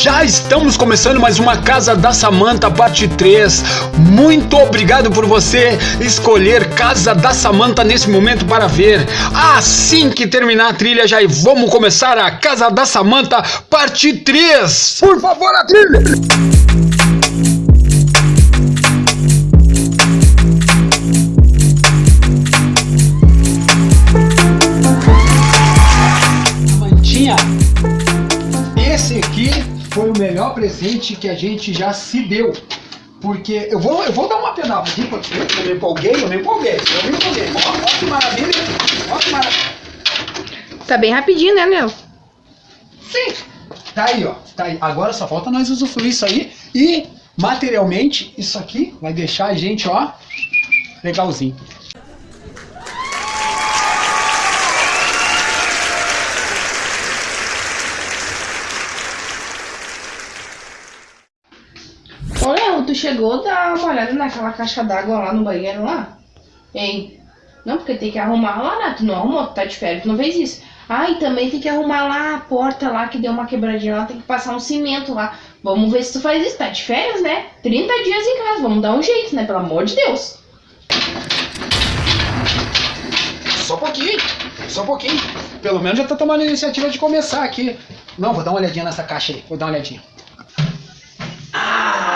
Já estamos começando mais uma Casa da Samanta parte 3. Muito obrigado por você escolher Casa da Samanta nesse momento para ver. Assim que terminar a trilha já vamos começar a Casa da Samanta parte 3. Por favor, a trilha. Presente que a gente já se deu. Porque eu vou, eu vou dar uma pedal aqui, porque eu me empolguei, eu me empolguei, eu me empolguei. Ó que maravilha, ó que maravilha. Tá bem rapidinho, né, Léo? Sim. Tá aí, ó. Tá aí. Agora só falta nós usufruir isso aí. E, materialmente, isso aqui vai deixar a gente, ó, legalzinho. Ô, Léo, tu chegou a dar uma olhada naquela caixa d'água lá no banheiro lá? Hein? Não, porque tem que arrumar lá, né? Tu não arrumou, tu tá de férias, tu não fez isso. Ah, e também tem que arrumar lá a porta lá, que deu uma quebradinha lá, tem que passar um cimento lá. Vamos ver se tu faz isso, tá de férias, né? 30 dias em casa, vamos dar um jeito, né? Pelo amor de Deus. Só um pouquinho, só um pouquinho. Pelo menos já tá tomando a iniciativa de começar aqui. Não, vou dar uma olhadinha nessa caixa aí. Vou dar uma olhadinha.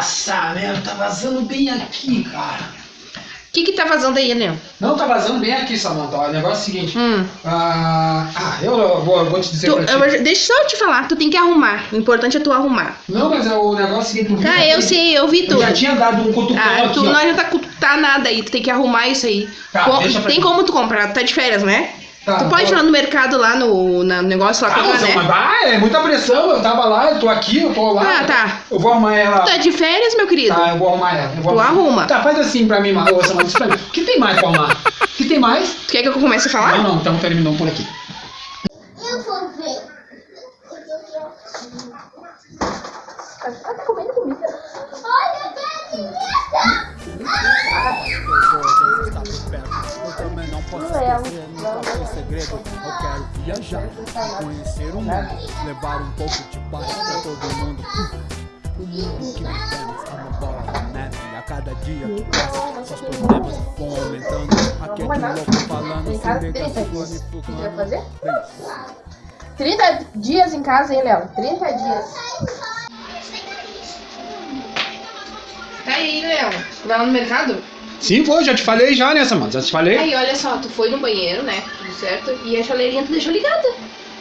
Nossa, né? Tá vazando bem aqui, cara. O que que tá vazando aí, Léo? Não, tá vazando bem aqui, Samanta. Ó, o negócio é o seguinte. Hum. Ah, ah, eu, eu vou, eu vou te dizer Tu, ti. eu deixa eu te falar, tu tem que arrumar. O importante é tu arrumar. Não, mas é o negócio é o seguinte. tu viu Tá, aqui? eu sei, eu vi Eu tudo. já tinha dado um cutucão Ah, aqui, tu ó. não adianta cutar nada aí, tu tem que arrumar isso aí. Tá, Com- tem mim. como tu comprar, tu tá de férias, né? Tá, tu pode ir vou- lá no mercado, lá no, no negócio lá Ah, comprar, moção, né? mas vai, é muita pressão. Eu tava lá, eu tô aqui, eu tô lá. Ah, tá. Eu vou arrumar ela. Tu tá de férias, meu querido? Tá, eu vou arrumar ela. Eu vou Tu arruma. Tá, faz assim pra mim, moça, mas pra mim. O que tem mais pra arrumar? O que tem mais? Tu quer que eu comece a falar? Não, não, então terminou por aqui. Eu vou ver. Viajar, conhecer o mundo, levar um pouco de paz pra todo mundo. O mundo que vivemos é uma bola de neve. E a cada dia que passa, seus problemas vão aumentando. Aquele louco falando sem negação e flutuando. fazer? 30 dias em casa, hein, Léo? 30 dias. Tá aí, Léo. Vai lá no mercado? Sim, vou, já te falei já, né, Samanta? Já te falei? Aí, olha só, tu foi no banheiro, né? Tudo certo. E a chaleirinha tu deixou ligada.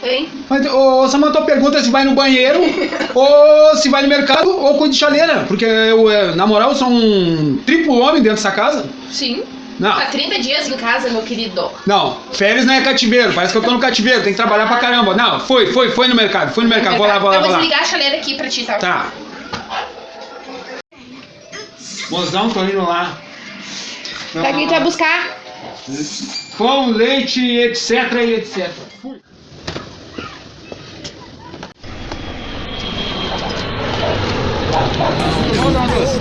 Hein? Mas, ô, Samanta, pergunta se vai no banheiro, ou se vai no mercado, ou cuida de chaleira. Porque eu, é, na moral, sou um triplo homem dentro dessa casa. Sim. Não, Tá 30 dias em casa, meu querido. não, férias não é cativeiro, parece que eu tô no cativeiro, tem que trabalhar pra caramba. Não, foi, foi, foi no mercado, foi no mercado, vou lá, vou lá, Eu vou vou lá. desligar a chaleira aqui pra ti, tá? Tá. Mozão, tô indo lá. Pra quem tu vai buscar? Pão, leite, etc e etc. Fui.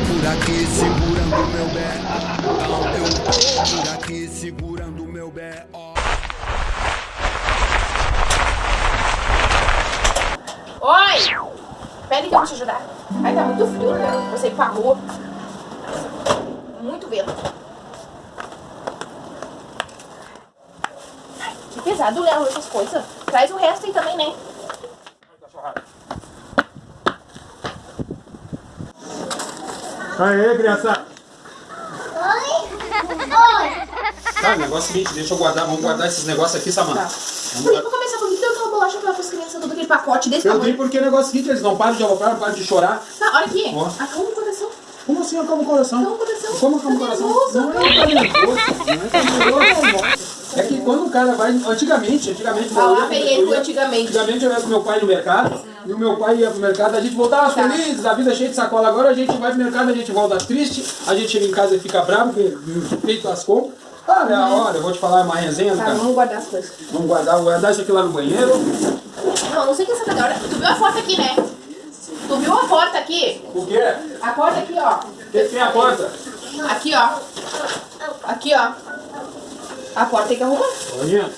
Por aqui segurando meu bé. Não, eu por aqui segurando meu bé. Ó. Oi! Aí que eu vou te ajudar. Ai, tá muito frio, né? Vou sair pra rua. Muito vento. Que pesado, Léo, essas coisas. Traz o resto aí também, né? Aê, criança. Oi? Oi? Tá, o negócio é o seguinte, deixa eu guardar, vamos guardar esses negócios aqui, Samanta. Vamos Por que guardar. começar, por que deu aquela bolacha pra as crianças, todo aquele pacote desse Eu tamanho? porque o negócio é o seguinte, eles não param de aloprar, não param de chorar. Tá, olha aqui. Ó. Acalma o coração. Como assim acalma o coração? Acalma o coração. Como acalma o Tá coração? Não é tá nervoso, não é tá nervoso. É que quando o cara vai, antigamente, antigamente... Ah, lá eu ele antigamente. Antigamente eu ia com meu pai no mercado, e o meu pai ia pro mercado, a gente voltava Tá. feliz, a vida cheia de sacola. Agora a gente vai pro mercado, a gente volta triste, a gente chega em casa e fica bravo, porque feito as compras. Ah, é a hora, eu vou te falar uma resenha Tá, cara. vamos guardar as coisas. Vamos guardar, vou guardar isso aqui lá no banheiro. Não, não sei o que é essa cadeira. Tu viu a porta aqui, né? Tu viu a porta aqui? O quê? A porta aqui, ó. Que tem a porta? Aqui, ó. Aqui, ó. A porta tem que arrumar. Olha.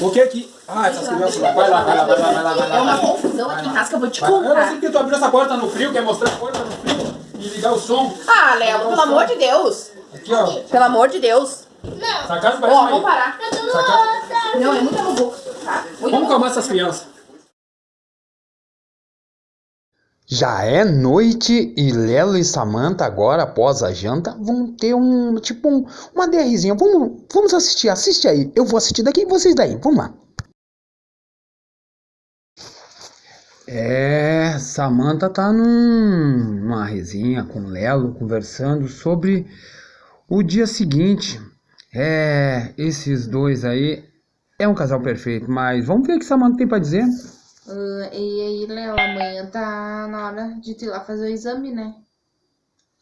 O que que... Ah, essas crianças... Vai lá, vai lá, vai lá, vai lá, vai lá. É uma confusão aqui em casa que eu vou te lá. Eu não sei contar. porque tu abriu essa porta no frio, quer mostrar a porta no frio e ligar o som. Ah, Léo, pelo amor de Deus. Aqui, ó. Pelo amor de Deus. Essa casa Ó, parece vamos uma... parar. Não, é muita bobo, tá? Vamos calmar essas crianças. Já é noite e Lelo e Samantha agora após a janta vão ter um tipo um, uma DRzinha. Vamos, vamos assistir, assiste aí. Eu vou assistir daqui e vocês daí. Vamos lá. É, Samantha tá num, numa resinha com Lelo conversando sobre o dia seguinte. É, esses dois aí é um casal perfeito, mas vamos ver o que Samantha tem pra dizer. Ah, e aí, Léo, amanhã tá na hora de ir lá fazer o exame, né?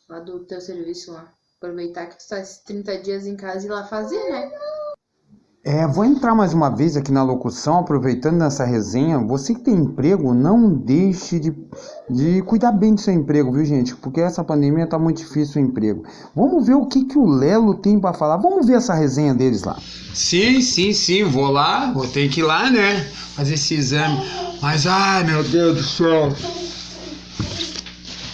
Lá do teu serviço lá. Aproveitar que tu tá esses 30 dias em casa e ir lá fazer, né? É, vou entrar mais uma vez aqui na locução, aproveitando nessa resenha. Você que tem emprego, não deixe de, de cuidar bem do seu emprego, viu, gente? Porque essa pandemia tá muito difícil o emprego. Vamos ver o que, que o Lelo tem pra falar. Vamos ver essa resenha deles lá. Sim, sim, sim. Vou lá, vou ter que ir lá, né? Fazer esse exame. Mas, ai, meu Deus do céu.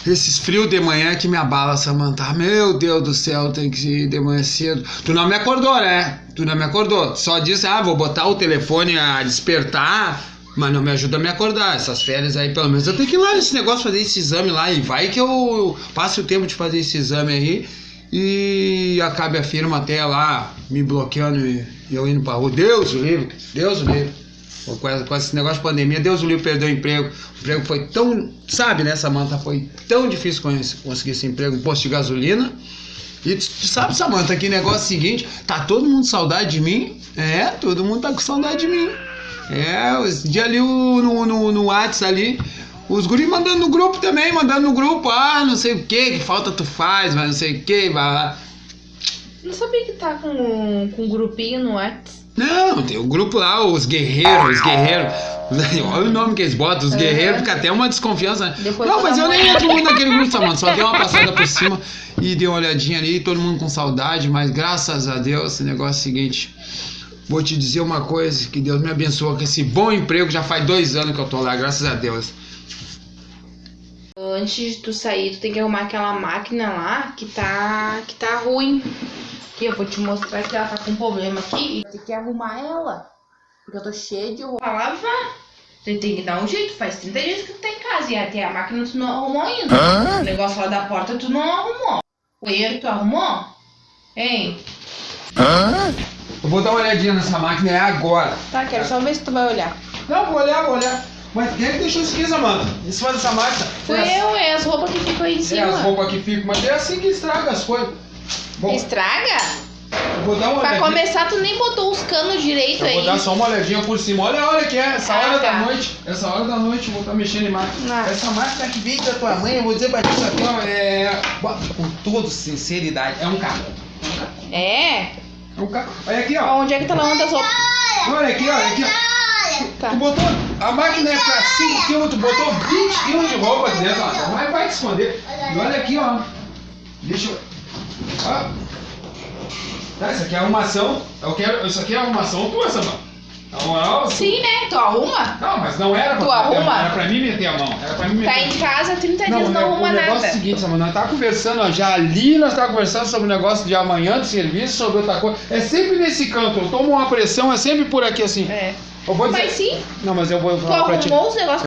Esses frios de manhã que me abala, Samantha. Meu Deus do céu, tem que ir de manhã cedo. Tu não me acordou, né? Tu não me acordou. Só disse, ah, vou botar o telefone a despertar, mas não me ajuda a me acordar. Essas férias aí, pelo menos eu tenho que ir lá nesse negócio, fazer esse exame lá. E vai que eu passe o tempo de fazer esse exame aí e acabe a firma até lá me bloqueando e eu indo pra rua. Deus o livre, Deus o livre. Com essa- com esse negócio de pandemia, Deus o livre perdeu o emprego. O emprego foi tão, sabe, né, Samanta? Foi tão difícil conseguir esse emprego, posto de gasolina. E sabe, Samanta, que negócio é o seguinte: tá todo mundo saudade de mim? É, todo mundo tá com saudade de mim. É, esse dia ali no, no, no WhatsApp ali, os guris mandando no grupo também, mandando no grupo, ah, não sei o que, que falta tu faz, mas não sei o que, vai lá. Não sabia que tá com, com um grupinho no WhatsApp. Não, tem o grupo lá, os guerreiros, os guerreiros. Olha o nome que eles botam, os guerreiros, fica até uma desconfiança. Depois não, mas eu nem entro muito naquele grupo, Samanta. Só dei uma passada por cima e dei uma olhadinha ali, todo mundo com saudade, mas graças a Deus, esse negócio é o seguinte. Vou te dizer uma coisa, que Deus me abençoa com esse bom emprego, já faz dois anos que eu tô lá, graças a Deus. Antes de tu sair, tu tem que arrumar aquela máquina lá que tá, que tá ruim. Aqui, eu vou te mostrar que ela tá com problema aqui. Tem que arrumar ela. Porque eu tô cheia de roupa. Lavar. Tu tem que dar um jeito. Faz 30 dias que tu tá em casa. E até a máquina tu não arrumou ainda. O negócio lá da porta tu não arrumou. O banheiro tu arrumou? Hein? Eu vou dar uma olhadinha nessa máquina é agora. Tá, quero só ver se tu vai olhar. Não, vou olhar, vou olhar. Mas quem é que deixou isso aqui, Samanta? Isso faz essa máquina? Fui eu, é as roupas que ficam aí em É cima. as roupas que ficam, mas é assim que estraga as coisas. Bom, Estraga? vou dar uma Pra olhadinha. começar, tu nem botou os canos direito Eu aí. vou dar só uma olhadinha por cima. Olha a hora que é, essa Ah, hora tá. da noite. Essa hora da noite eu vou estar mexendo em máquina. Essa máquina que veio da tua mãe, eu vou dizer pra ti isso aqui, ó, é. Com toda sinceridade, é um carro. É? É um carro. Olha aqui, ó. Onde é que tá lavando as roupas? Olha aqui, olha aqui, ó. Tá. Tu botou. A máquina é pra 5 kg, tu botou 20 kg de roupa dentro, ó. Mas vai te esconder. E olha aqui, ó. Deixa eu. Ó. Tá, isso aqui é arrumação. Eu quero. Isso aqui é arrumação tua, Samanta. Na moral, Sim, né? Tu arruma? Não, mas não era pra Tu mão, arruma? Era pra mim meter a mão. Era pra mim meter Tá em casa 30 dias, não ne- arruma o negócio nada. é o seguinte, Samanta, nós tá conversando, ó, já ali nós tá conversando sobre o negócio de amanhã do serviço, sobre outra coisa. É sempre nesse canto, eu tomo uma pressão, é sempre por aqui assim. É. Eu vou dizer... Mas sim, Não, mas eu vou tu falar pra ti. arrumou os negócios.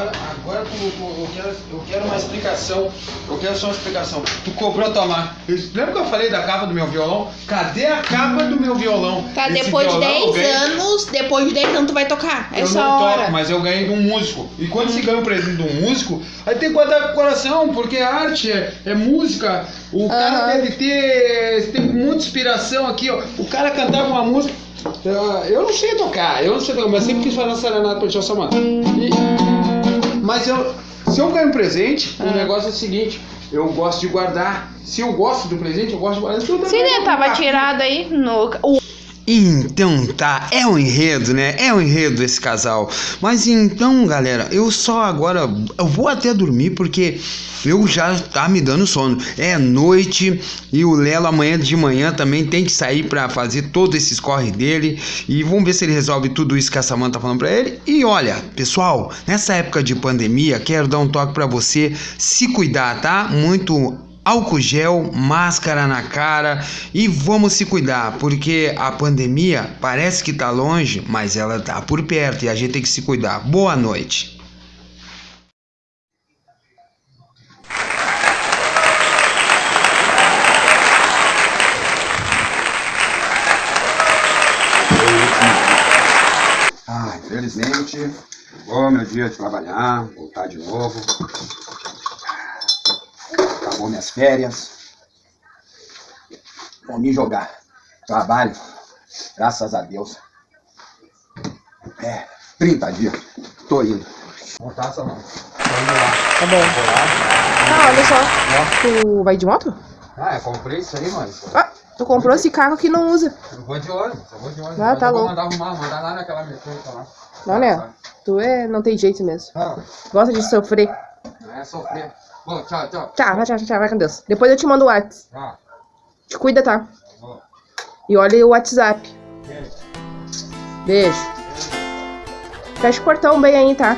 Agora, agora tu, eu, quero, eu quero uma explicação. Eu quero só uma explicação. Tu cobrou a tua marca. Lembra que eu falei da capa do meu violão? Cadê a capa do meu violão? Tá, Esse depois de violão eu 10 ganhei- anos, depois de 10 anos tu vai tocar. Eu Essa não hora. toco, mas eu ganhei de um músico. E quando você ganha um presente de um músico, aí tem que guardar com o coração, porque é arte, é, é música. O cara Aham. deve ter, tem muita inspiração aqui, ó. O cara cantava uma música. Eu, eu não sei tocar, eu não sei tocar, mas sempre quis fazer uma serenata pra Tia Samanta. E- Mas eu, se eu ganho um presente, Ah. o negócio é o seguinte. Eu gosto de guardar. Se eu gosto do presente, eu gosto de guardar. Então, Sim, né? Tava tirado aí no. O... Então tá, é um enredo, né? É um enredo esse casal. Mas então, galera, eu só agora eu vou até dormir porque eu já tá me dando sono. É noite e o Lelo amanhã de manhã também tem que sair para fazer todos esses corre dele e vamos ver se ele resolve tudo isso que a Samanta tá falando para ele. E olha, pessoal, nessa época de pandemia, quero dar um toque para você se cuidar, tá? Muito álcool gel, máscara na cara e vamos se cuidar, porque a pandemia parece que tá longe, mas ela tá por perto e a gente tem que se cuidar. Boa noite. Ah, infelizmente, oh, meu dia de trabalhar, voltar de novo acabou minhas férias. Vou me jogar. Trabalho, graças a Deus. É, 30 dias. Tô indo. Tá bom. Ah, olha só. Tu vai de moto? Ah, eu comprei isso aí, mano. Ah, tu comprou esse carro que não usa. Eu vou de ônibus, eu vou de ônibus. Ah, tá eu vou louco. mandar arrumar, mandar lá naquela mecânica lá. Olha, tu é, não tem jeito mesmo. Não, Gosta de sofrer. não é sofrer. Bom, tchau, tchau. Tchau, vai, tchau, tchau, vai com Deus. Depois eu te mando o WhatsApp. Te cuida, tá? Bom. E olha o WhatsApp. Beijo. Fecha o portão bem aí, tá?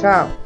Tchau.